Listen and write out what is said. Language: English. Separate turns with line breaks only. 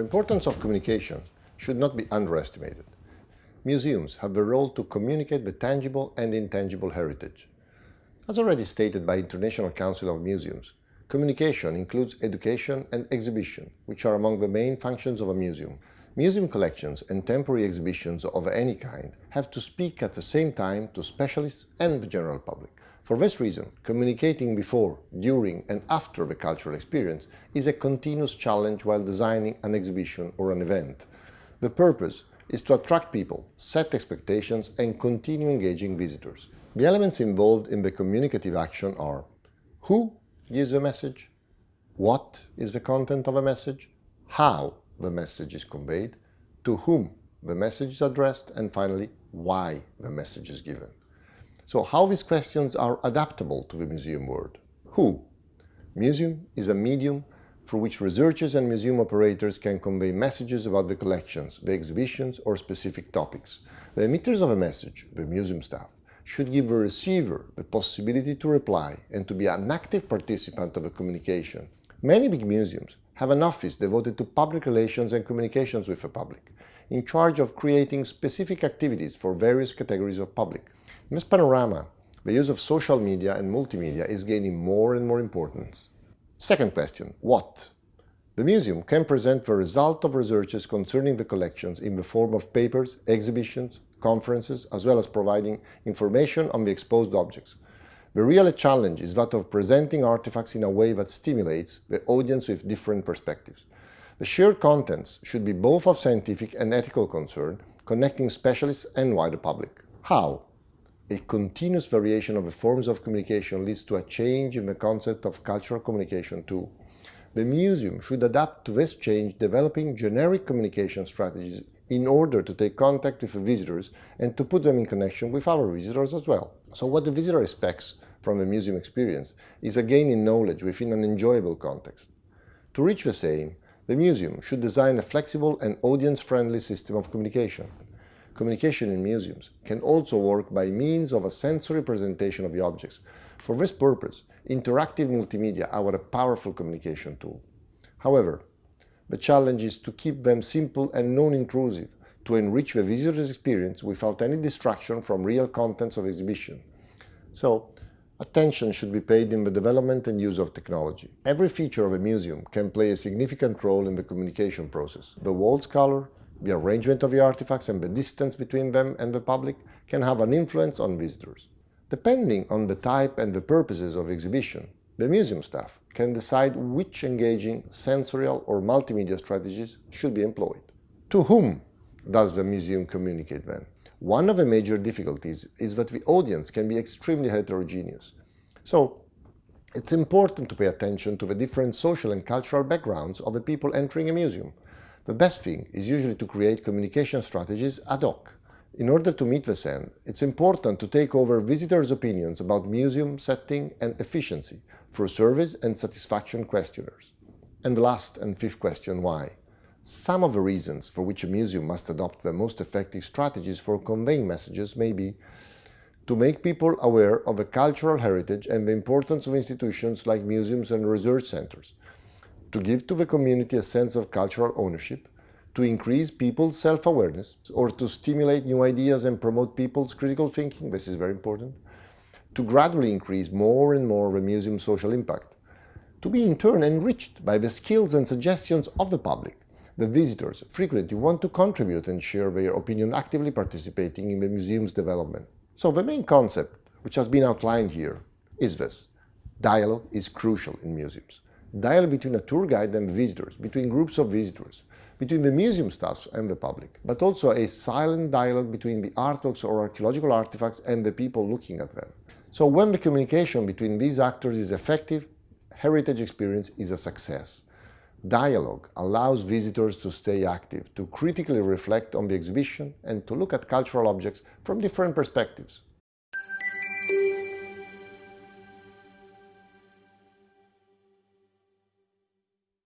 The importance of communication should not be underestimated. Museums have the role to communicate the tangible and intangible heritage. As already stated by International Council of Museums, communication includes education and exhibition, which are among the main functions of a museum. Museum collections and temporary exhibitions of any kind have to speak at the same time to specialists and the general public. For this reason, communicating before, during and after the cultural experience is a continuous challenge while designing an exhibition or an event. The purpose is to attract people, set expectations and continue engaging visitors. The elements involved in the communicative action are who gives the message, what is the content of a message, how the message is conveyed, to whom the message is addressed, and finally, why the message is given. So how these questions are adaptable to the museum world. Who? Museum is a medium through which researchers and museum operators can convey messages about the collections, the exhibitions or specific topics. The emitters of a message, the museum staff, should give the receiver the possibility to reply and to be an active participant of a communication. Many big museums have an office devoted to public relations and communications with the public, in charge of creating specific activities for various categories of public. In this panorama, the use of social media and multimedia is gaining more and more importance. Second question, what? The museum can present the result of researches concerning the collections in the form of papers, exhibitions, conferences, as well as providing information on the exposed objects. The real challenge is that of presenting artifacts in a way that stimulates the audience with different perspectives. The shared contents should be both of scientific and ethical concern, connecting specialists and wider public. How? a continuous variation of the forms of communication leads to a change in the concept of cultural communication too. The museum should adapt to this change, developing generic communication strategies in order to take contact with the visitors and to put them in connection with our visitors as well. So what the visitor expects from the museum experience is a gain in knowledge within an enjoyable context. To reach the same, the museum should design a flexible and audience-friendly system of communication communication in museums can also work by means of a sensory presentation of the objects. For this purpose, interactive multimedia are a powerful communication tool. However, the challenge is to keep them simple and non-intrusive, to enrich the visitor's experience without any distraction from real contents of exhibition. So, attention should be paid in the development and use of technology. Every feature of a museum can play a significant role in the communication process. The wall's color, the arrangement of the artifacts and the distance between them and the public can have an influence on visitors. Depending on the type and the purposes of exhibition, the museum staff can decide which engaging sensorial or multimedia strategies should be employed. To whom does the museum communicate then? One of the major difficulties is that the audience can be extremely heterogeneous. So, it's important to pay attention to the different social and cultural backgrounds of the people entering a museum, the best thing is usually to create communication strategies ad hoc. In order to meet this end, it's important to take over visitors' opinions about museum setting and efficiency through service and satisfaction questionnaires. And the last and fifth question, why? Some of the reasons for which a museum must adopt the most effective strategies for conveying messages may be to make people aware of the cultural heritage and the importance of institutions like museums and research centers, to give to the community a sense of cultural ownership, to increase people's self-awareness, or to stimulate new ideas and promote people's critical thinking, this is very important, to gradually increase more and more the museum's social impact, to be in turn enriched by the skills and suggestions of the public. The visitors frequently want to contribute and share their opinion actively participating in the museum's development. So the main concept, which has been outlined here, is this. Dialogue is crucial in museums dialogue between a tour guide and visitors, between groups of visitors, between the museum staff and the public, but also a silent dialogue between the artworks or archaeological artifacts and the people looking at them. So when the communication between these actors is effective, heritage experience is a success. Dialogue allows visitors to stay active, to critically reflect on the exhibition and to look at cultural objects from different perspectives.